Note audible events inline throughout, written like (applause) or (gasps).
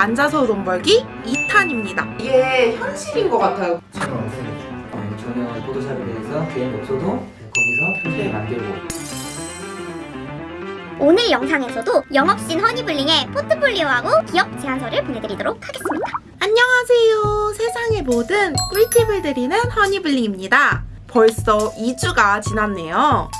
앉아서 돈 벌기 2탄입니다. 이게 현실인 것 같아요. 없애겠죠. 어, 전혀 포토샵에 대해서 계획이 없어도 거기서 표지를 만들고 오늘 영상에서도 영업신 허니블링의 포트폴리오하고 기업 제안서를 보내드리도록 하겠습니다. 안녕하세요. 세상의 모든 꿀팁을 드리는 허니블링입니다. 벌써 2주가 지났네요.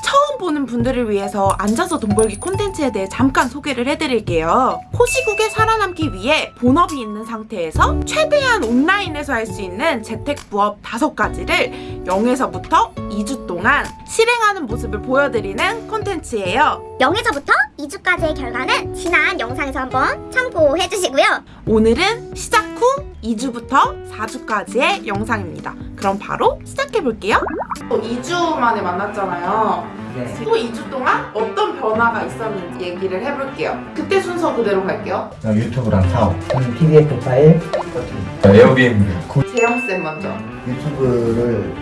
보는 분들을 위해서 앉아서 돈 벌기 콘텐츠에 대해 잠깐 소개를 해드릴게요. 코시국에 살아남기 위해 본업이 있는 상태에서 최대한 온라인에서 할 수 있는 재택 부업 5가지를 0에서부터 2주 동안 실행하는 모습을 보여드리는 콘텐츠예요. 0에서부터 2주까지의 결과는 지난 영상에서 한번 참고해주시고요. 오늘은 시작 후 2주부터 4주까지의 영상입니다. 그럼 바로 시작해볼게요. 2주 만에 만났잖아요. 네. 또 2주 동안 어떤 변화가 있었는지 얘기를 해볼게요. 그때 순서 그대로 갈게요. 유튜브랑 사업. 저는 PDF 파일 에어비앤비 재영쌤 먼저. 유튜브를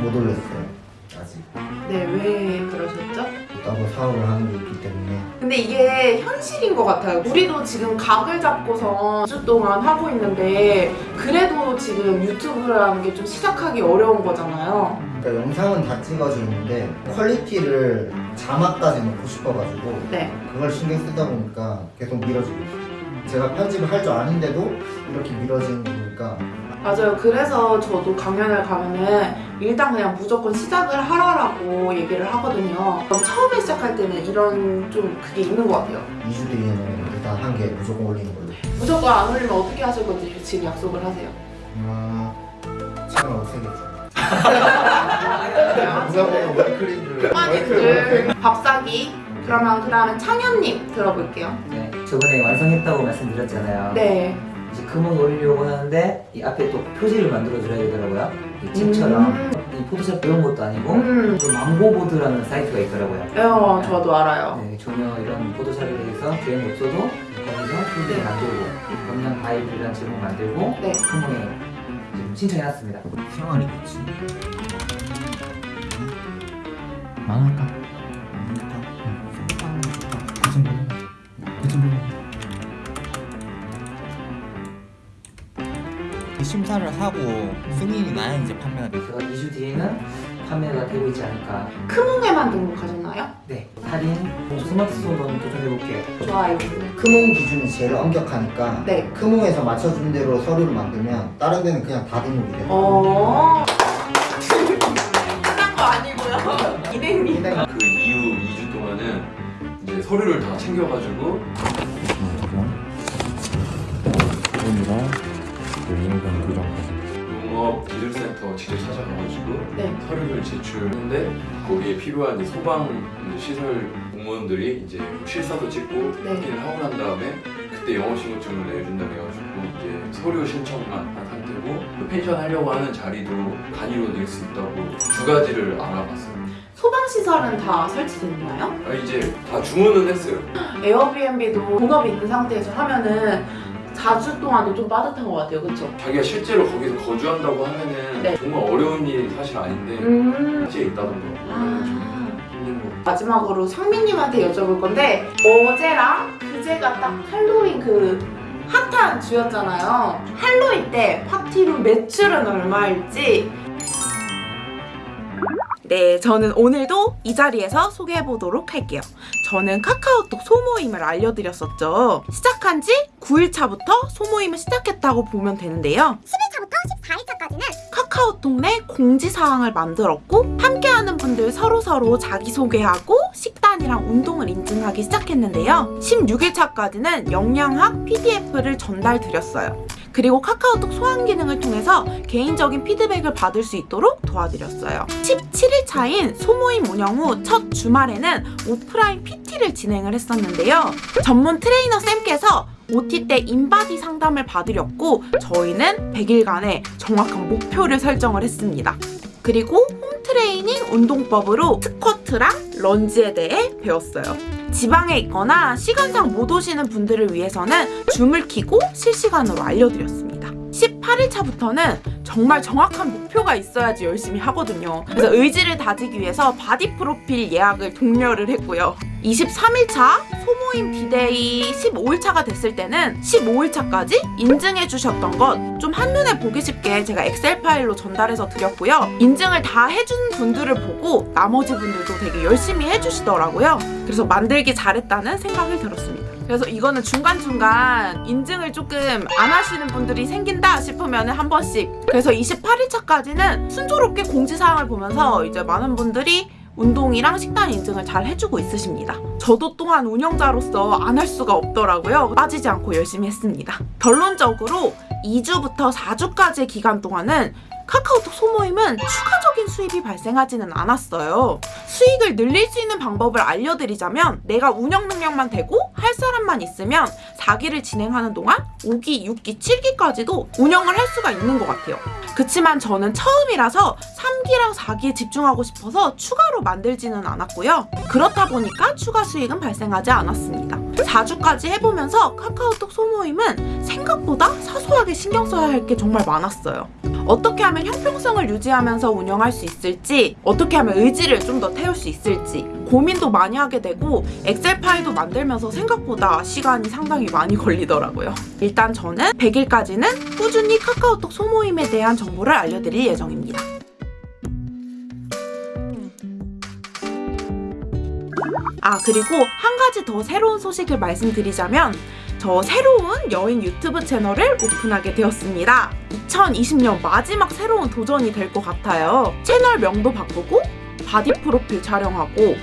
못 올렸어요. 아직. 네, 왜 따로 사업을 하는 게 있기 때문에. 근데 이게 현실인 것 같아요. 우리도 지금 각을 잡고서 2주 동안 하고 있는데 그래도 지금 유튜브라는 게 좀 시작하기 어려운 거잖아요. 그러니까 영상은 다 찍어지는데 quality를 자막까지 넣고 싶어가지고 네. 그걸 신경 쓰다 보니까 계속 미뤄지고 있어요. 제가 편집을 할 줄 아는데도 이렇게 미뤄지는 거니까 맞아요. 그래서 저도 강연을 가면은 일단 그냥 무조건 시작을 하라라고 얘기를 하거든요. 그럼 처음에 시작할 때는 이런 좀 그게 있는 것 같아요. 2주 뒤에는 일단 한 개 무조건 올리는 걸로. 무조건 안 올리면 어떻게 하실 건지 지금 약속을 하세요. 아, 채널 없애겠죠. 많이들 밥사기. 그러면 그 다음에 창현님 들어볼게요. 네. 저번에 완성했다고 말씀드렸잖아요. 네. 이제 금을 올리려고 하는데 이 앞에 또 표지를 만들어 줘야 되더라고요. 이 책처럼 음. 이 포토샵 배운 것도 아니고 음. 또 망고보드라는 사이트가 있더라고요. 어, 저도 알아요. 네, 전혀 이런 포토샵에 대해서 계획 없어도 거기서 표지를 네. 만들고 검량 파일이라는 제목 만들고 네. 금호에 신청해놨습니다. 생활이겠지. 망할까? 심사를 하고 승인이 나야 이제 판매가 돼. 그래서 2주 뒤에는 판매가 되고 있지 않을까. 크몽에만 등록하셨나요? 네, 할인 스마트폰도 한번 도전해볼게요. 좋아요. 크몽 기준이 제일 엄격하니까 네. 크몽에서 맞춰준 대로 서류를 만들면 다른 데는 그냥 다 등록이 돼요. 어. 끝난 거 아니고요. 이행님. 그 이후 2주 동안은 이제 서류를 다 챙겨가지고 센터 직접 찾아가가지고 네. 서류를 제출했는데 거기에 필요한 소방 시설 공무원들이 이제 실사도 찍고 네. 확인을 하고 난 다음에 그때 영업신고증을 내준다 해가지고 이제 서류 신청만 한 상태고 그 펜션 하려고 하는 자리도 단위로 낼 수 있다고 두 가지를 알아봤어요. 소방시설은 다 설치됐나요? 아, 이제 다 주문은 했어요. (gasps) 에어비앤비도 본업이 있는 상태에서 하면은 4주 동안도 좀 빠듯한 것 같아요. 그쵸? 자기가 실제로 거기서 거주한다고 하면은 네. 정말 어려운 일이 사실 아닌데 음. 현지에 있다던가 아. 마지막으로 상민님한테 여쭤볼 건데 어제랑 그제가 딱 할로윈 그 핫한 주였잖아요. 할로윈 때 파티룸 매출은 얼마일지 네, 저는 오늘도 이 자리에서 소개해 보도록 할게요. 저는 카카오톡 소모임을 알려드렸었죠. 시작한 지 9일차부터 소모임을 시작했다고 보면 되는데요. 11차부터 14일차까지는 카카오톡 내 공지사항을 만들었고 함께하는 분들 서로서로 자기소개하고 식단이랑 운동을 인증하기 시작했는데요. 16일차까지는 영양학 PDF를 전달 드렸어요. 그리고 카카오톡 소환 기능을 통해서 개인적인 피드백을 받을 수 있도록 도와드렸어요. 17일 차인 소모임 운영 후 첫 주말에는 오프라인 PT를 진행을 했었는데요. 전문 트레이너 쌤께서 OT 때 인바디 상담을 봐드렸고 저희는 100일간의 정확한 목표를 설정을 했습니다. 그리고 home training 운동법으로 스쿼트랑 런지에 대해 배웠어요. 지방에 있거나 시간상 못 오시는 분들을 위해서는 줌을 키고 실시간으로 알려드렸습니다. 18일차부터는 정말 정확한 목표가 있어야지 열심히 하거든요. 그래서 의지를 다지기 위해서 바디 프로필 예약을 독려를 했고요. 23일차 소모임 디데이 15일차가 됐을 때는 15일차까지 인증해 주셨던 것 좀 한눈에 보기 쉽게 제가 엑셀 파일로 전달해서 드렸고요. 인증을 다 해준 분들을 보고 나머지 분들도 되게 열심히 해주시더라고요. 그래서 만들기 잘했다는 생각이 들었습니다. 그래서 이거는 중간중간 인증을 조금 안 하시는 분들이 생긴다 싶으면 한 번씩 그래서 28일차까지는 순조롭게 공지사항을 보면서 이제 많은 분들이 운동이랑 식단 인증을 잘 해주고 있으십니다. 저도 또한 운영자로서 안 할 수가 없더라고요. 빠지지 않고 열심히 했습니다. 결론적으로 2주부터 4주까지의 기간 동안은 카카오톡 소모임은 추가적인 수입이 발생하지는 않았어요. 수익을 늘릴 수 있는 방법을 알려드리자면 내가 운영 능력만 되고 할 사람만 있으면 4기를 진행하는 동안 5기, 6기, 7기까지도 운영을 할 수가 있는 것 같아요. 그치만 저는 처음이라서 3기랑 4기에 집중하고 싶어서 추가로 만들지는 않았고요. 그렇다 보니까 추가 수익은 발생하지 않았습니다. 4주까지 해보면서 카카오톡 소모임은 생각보다 사소하게 신경 써야 할 게 정말 많았어요. 어떻게 하면 형평성을 유지하면서 운영할 수 있을지, 어떻게 하면 의지를 좀 더 태울 수 있을지 고민도 많이 하게 되고 엑셀 파일도 만들면서 생각보다 시간이 상당히 많이 걸리더라고요. 일단 저는 100일까지는 꾸준히 카카오톡 소모임에 대한 정보를 알려드릴 예정입니다. 아 그리고 한 가지 더 새로운 소식을 말씀드리자면 저 새로운 여행 유튜브 채널을 오픈하게 되었습니다. 2020년 마지막 새로운 도전이 될 것 같아요. 채널 명도 바꾸고 바디 프로필 촬영하고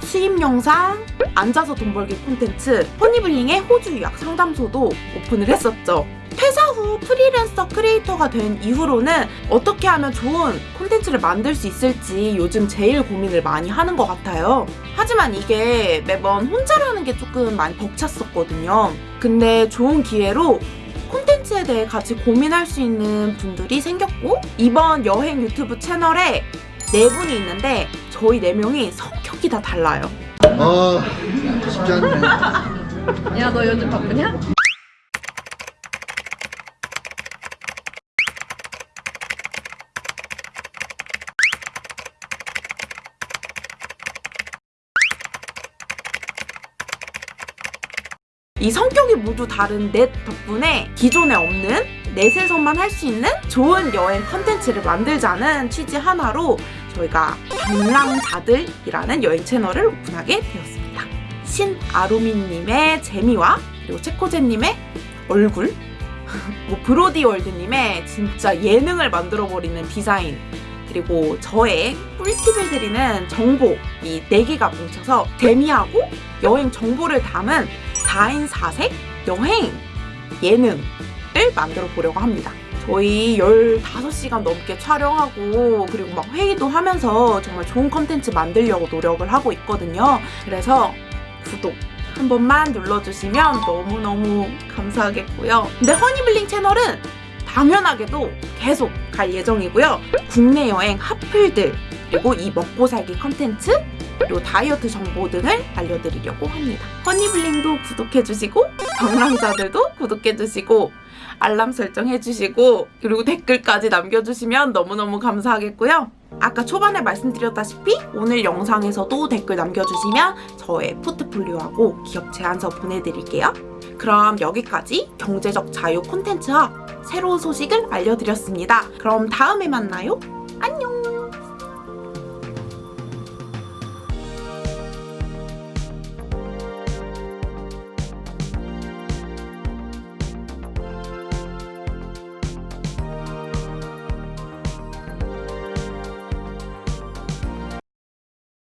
수입 영상, 앉아서 돈 벌기 콘텐츠, 허니블링의 호주 유학 상담소도 오픈을 했었죠. 퇴사 후 프리랜서 크리에이터가 된 이후로는 어떻게 하면 좋은 콘텐츠를 만들 수 있을지 요즘 제일 고민을 많이 하는 것 같아요. 하지만 이게 매번 혼자라는 게 조금 많이 벅찼었거든요. 근데 좋은 기회로 콘텐츠에 대해 같이 고민할 수 있는 분들이 생겼고 이번 여행 유튜브 채널에 네 분이 있는데 저희 네 명이 성격이 다 달라요. 아 쉽지 않네. 야, 너 요즘 바쁘냐? 이 성격이 모두 다른 넷 덕분에 기존에 없는 넷에서만 할 수 있는 좋은 여행 컨텐츠를 만들자는 취지 하나로 저희가 방랑자들이라는 여행 채널을 오픈하게 되었습니다. 신아루미님의 재미와 그리고 체코제님의 얼굴 (laughs) 뭐 브로디 월드님의 진짜 예능을 만들어버리는 디자인 그리고 저의 꿀팁을 드리는 정보 이 네 개가 뭉쳐서 재미하고 여행 정보를 담은 4인 4색 여행 예능을 만들어 보려고 합니다. 저희 15시간 넘게 촬영하고 그리고 막 회의도 하면서 정말 좋은 컨텐츠 만들려고 노력을 하고 있거든요. 그래서 구독 한 번만 눌러주시면 너무너무 감사하겠고요. 근데 허니블링 채널은 당연하게도 계속 갈 예정이고요. 국내 여행 핫플들 그리고 이 먹고 살기 컨텐츠 그리고 다이어트 정보 등을 알려드리려고 합니다. 허니블링도 구독해주시고 방랑자들도 구독해주시고 알람 설정해주시고 그리고 댓글까지 남겨주시면 너무너무 감사하겠고요. 아까 초반에 말씀드렸다시피 오늘 영상에서도 댓글 남겨주시면 저의 포트폴리오하고 기업 제안서 보내드릴게요. 그럼 여기까지 경제적 자유 콘텐츠와 새로운 소식을 알려드렸습니다. 그럼 다음에 만나요. 안녕!